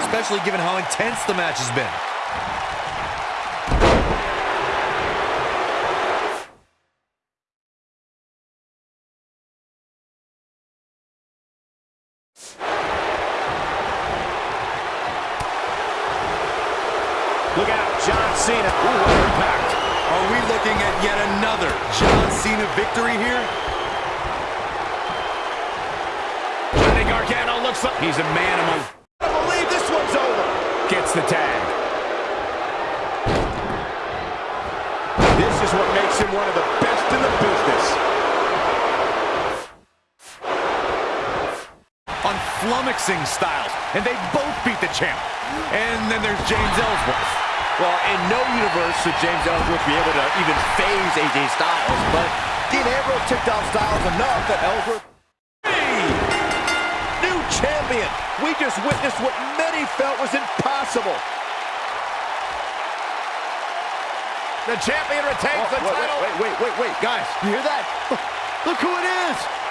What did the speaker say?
especially given how intense the match has been. Look out, John Cena. Ooh, what impact. Are we looking at yet another John Cena victory here? Johnny Gargano looks like He's a man among... Gets the tag. This is what makes him one of the best in the business. On Unflummoxing styles, and they both beat the champ. And then there's James Ellsworth. Well, in no universe should James Ellsworth be able to even faze AJ Styles, but Dean Ambrose ticked off Styles enough that Ellsworth... Champion! We just witnessed what many felt was impossible. The champion retains Oh, the wait, title. Wait, wait, wait, wait, guys, you hear that? Look who it is!